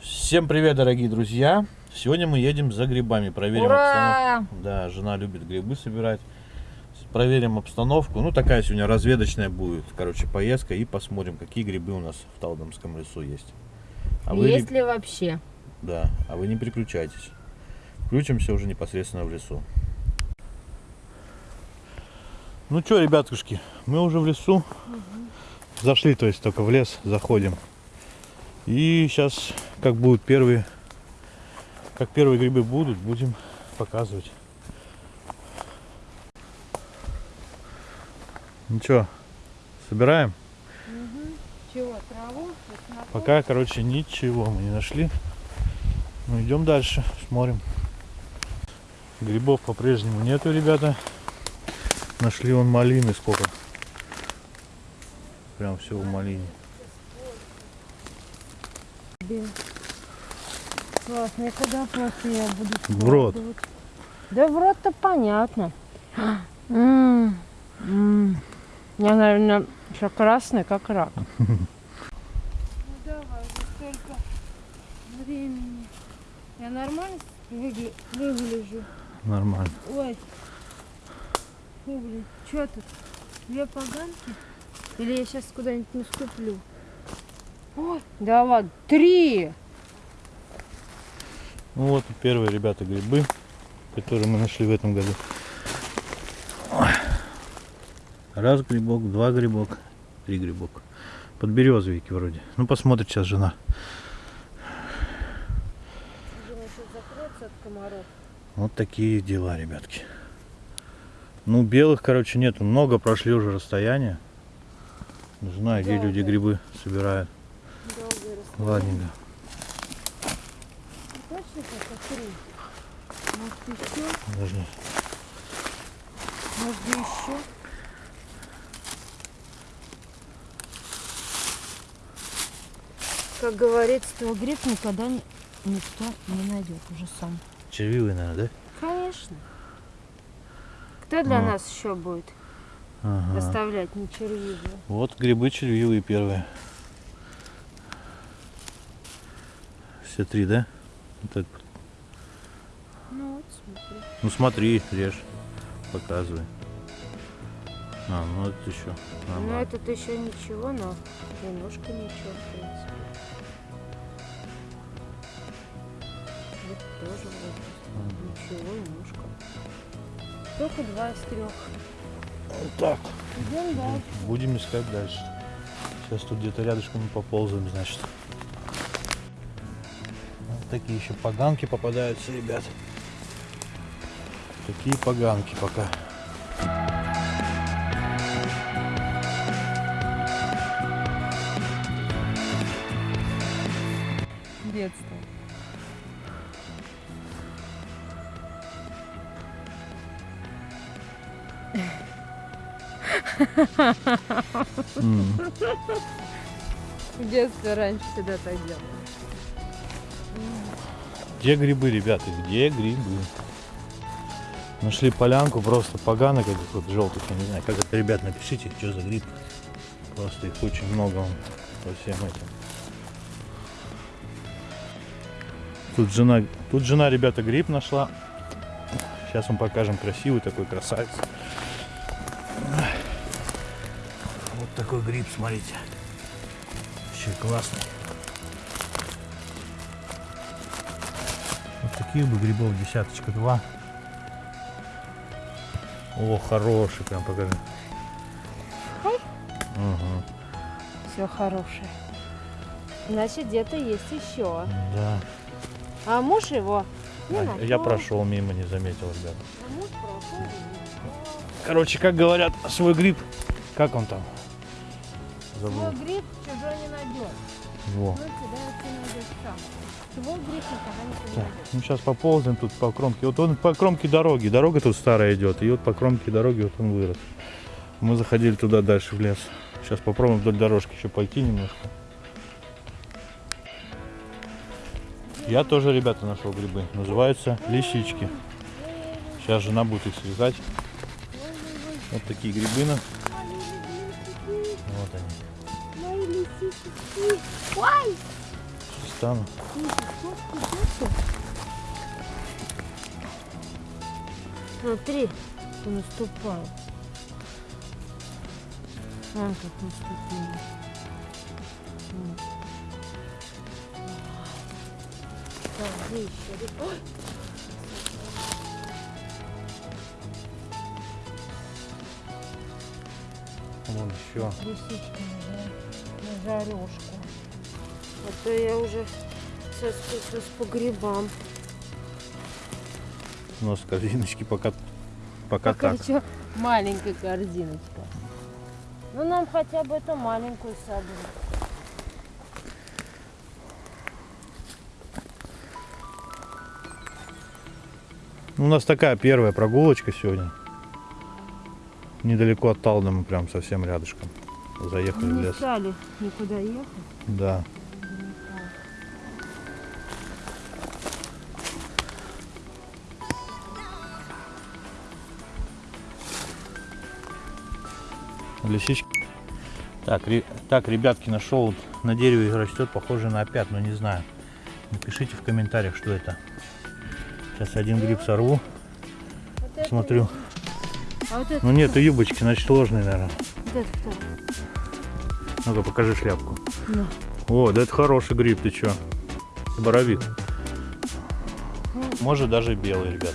Всем привет, дорогие друзья! Сегодня мы едем за грибами, проверим Ура! обстановку. Да, жена любит грибы собирать. Проверим обстановку. Ну, такая сегодня разведочная будет, короче, поездка. И посмотрим, какие грибы у нас в Талдомском лесу есть. А вы, Есть ли вообще? да, а вы не переключайтесь. Включимся уже непосредственно в лесу. Ну что, ребятушки, мы уже в лесу. Зашли, то есть только в лес заходим. И сейчас, как будут первые, как первые грибы будут, будем показывать. Ну что, собираем? Чего, траву? Пока, короче, ничего мы не нашли. Ну, идем дальше, смотрим. Грибов по-прежнему нету, ребята. Нашли он малины сколько. Прям все в малине. Классно, и куда просто я буду В рот. Да в рот-то понятно. М, м. Я, наверное, еще красный, как рак. Ну давай, уже столько времени. Я нормально выгля- выгляжу? Нормально. Ой. Фу, блин. Что тут? Две поганки? Или я сейчас куда-нибудь наступлю? Ой, да ладно, три! Ну вот первые, ребята, грибы, которые мы нашли в этом году. Раз грибок, два грибок, три грибок. Подберезовики вроде. Ну посмотрит сейчас жена. Думаю, сейчас закроется от комаров. Вот такие дела, ребятки. Ну, белых, короче, нету. Много прошли уже расстояние. Не знаю, где люди грибы собирают. Ладненько. Может еще? Подожди. Может еще? Как говорится, твой гриб никогда никто не найдет уже сам. Червивые, наверное, да? Конечно. Кто для Ну. нас еще будет Ага. доставлять не червивые? Вот грибы червивые первые. Все три, да? Вот это. Ну вот, смотри. Ну смотри, режь. Показывай. А, ну это еще. Ну нормально. этот еще ничего, но немножко ничего, в принципе. Тоже вроде ничего, немножко. Только два из трех. Вот так. Идем дальше. Будем искать дальше. Сейчас тут где-то рядышком мы поползаем, значит. Вот такие еще поганки попадаются, ребят. Такие поганки пока. М. В детстве раньше всегда так делала. Где грибы, ребята? Где грибы? Нашли полянку, просто поганок этих вот желтых, я не знаю, как это, ребят, напишите, что за гриб. Просто их очень много вон, по всем этим. Тут жена, тут жена, ребята, гриб нашла. Сейчас вам покажем красивый такой красавец. Вот такой гриб, смотрите. Вообще классный. Вот таких бы грибов десяточка два. О, хороший, прям покажи. Ага, Все хорошее. Значит, где-то есть еще. да. А муж его не А, нашел. я прошел мимо, не заметил, ребята. А муж прошел. Короче, как говорят, свой гриб. Как он там? Свой Забыл. гриб чужой не найдет. Во. Всегда ты найдешь сам. Свой гриб никогда не Так, найдешь. ну сейчас поползаем тут по кромке. Вот он по кромке дороги. Дорога тут старая идет. И вот по кромке дороги вот он вырос. Мы заходили туда дальше в лес. Сейчас попробуем вдоль дорожки еще пойти немножко. Я тоже, ребята, нашел грибы. Называются лисички. Сейчас жена будет их срезать. Вот такие грибы. Стану. Смотри, он наступал. Вон как наступили. Так, где еще? Ой! Вон еще. Лисички на, жар- на жарежку. А то я уже соскучилась по грибам. У нас корзиночки пока, пока Пока так. еще маленькая корзиночка. Ну нам хотя бы эту маленькую собрать. Ну, У нас такая первая прогулочка сегодня. Недалеко от Талдома, прям совсем рядышком. Заехали в Не лес. стали никуда ехать. Да. Лисички. Так, ре- так, ребятки, нашел вот на дереве растет, похоже на опят, но не знаю. Напишите в комментариях, что это. Сейчас один гриб сорву, Вот смотрю. А вот Ну нет, юбочки, значит ложные, наверное. вот? Ну-ка, покажи шляпку. Ну. О, да это хороший гриб, ты чё? Боровик. Может даже белый, ребят.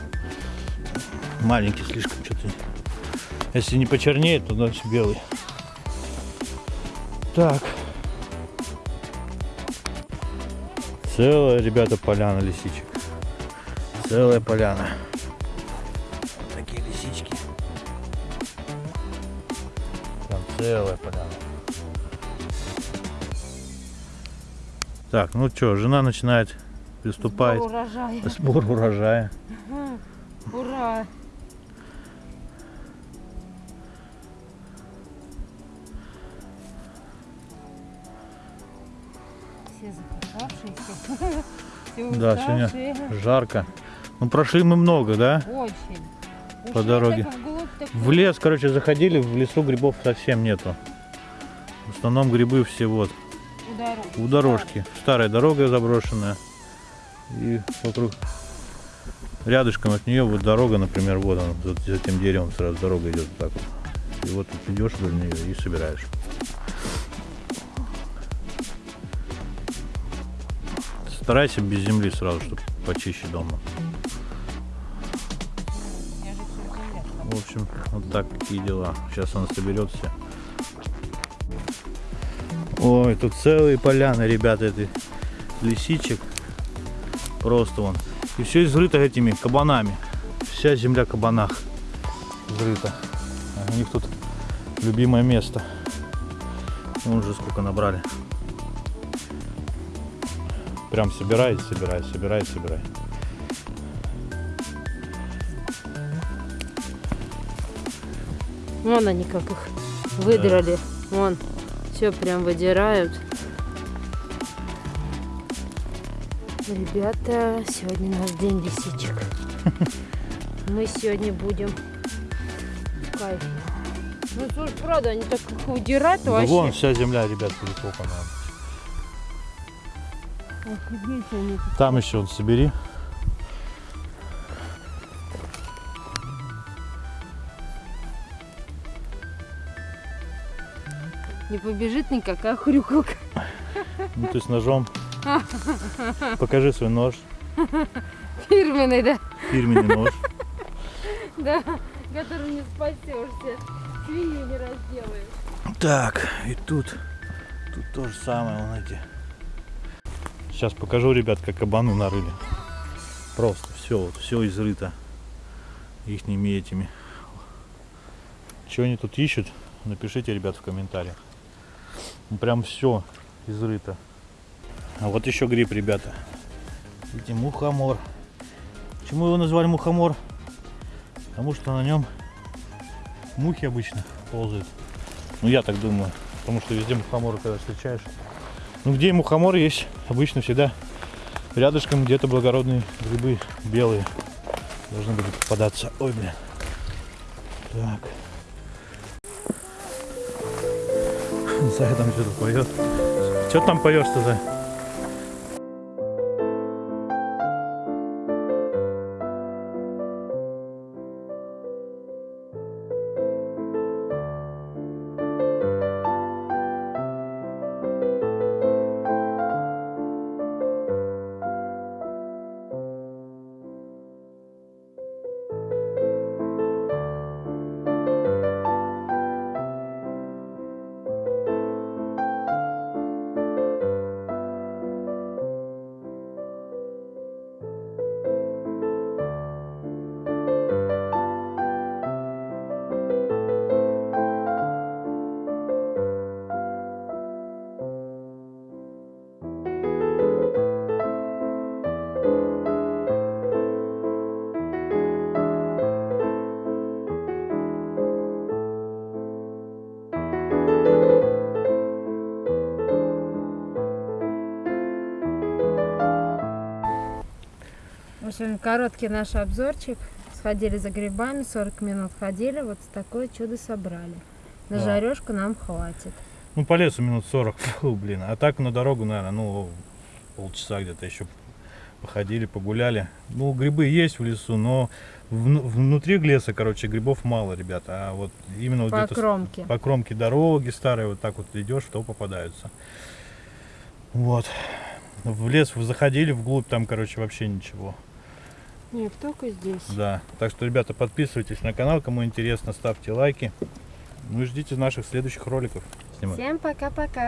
Маленький слишком что-то. Если не почернеет, то значит белый. Так. Целая, ребята, поляна лисичек. Целая поляна. Вот такие лисички. Там целая поляна. Так, ну что, жена начинает приступать Сбор урожая. к сбору урожая. Ура! Да, сегодня жарко. Ну, прошли мы много, да? Очень. По дороге. В лес, короче, заходили, в лесу грибов совсем нету. В основном грибы все вот у дорожки. Старая дорога заброшенная. И вокруг рядышком от нее вот дорога, например, вот она, за, за этим деревом сразу дорога идет вот так вот. И вот тут идешь вдоль нее и собираешь. Старайся без земли сразу, чтобы почище дома. Же в общем, вот так какие дела. Сейчас он соберет все. Ой, тут целые поляны, ребята, этой лисичек. Просто вон. И все изрыто этими кабанами. Вся земля кабанах изрыта. У них тут любимое место. Вон уже сколько набрали. Прям собирай, собирай, собирай, собирай. Вон они как их выдрали. Вон. Все прям выдирают. Ребята, сегодня наш день лисичек. Мы сегодня будем в кайфе. Ну, слушай, правда, они так Да вообще. вон вся земля, ребят, перекопана. Офигеть они. Там еще вот собери. Не побежит никакая хрюкалка. Ну ты с ножом. Покажи свой нож. Фирменный, да? Фирменный нож. Да, который не спасешься. Свинью не разделаешь. Так, и тут. Тут то же самое, вон эти. Сейчас покажу, ребят, как кабаны нарыли. Просто все, вот, все изрыто. Ихними этими. Что они тут ищут? Напишите, ребят, в комментариях. Ну, Прям все изрыто. А вот еще гриб, ребята. Видите, мухомор. Почему его назвали мухомор? Потому что на нем мухи обычно ползают. Ну, я так думаю. Потому что везде мухоморы, когда встречаешь. Ну, где мухомор есть, обычно всегда рядышком где-то благородные грибы белые. должны были попадаться. Ой, блин. Так. Зая там что-то поет. Что там поешь-то, Зай? Общем, короткий наш обзорчик. Сходили за грибами, 40 минут ходили, вот такое чудо собрали. На Да. жарежку нам хватит. Ну, по лесу минут 40, фу, блин. А так на дорогу, наверное, ну, полчаса где-то еще походили, погуляли. Ну, грибы есть в лесу, но вну- внутри леса, короче, грибов мало, ребята. А вот именно вот По где-то с- кромке. по кромке дороги старой, вот так вот идешь, то попадаются. Вот. В лес заходили, вглубь там, короче, вообще ничего. Нет, только здесь. Да. Так что, ребята, подписывайтесь на канал, кому интересно, ставьте лайки. Ну и ждите наших следующих роликов. Снимай. Всем пока-пока.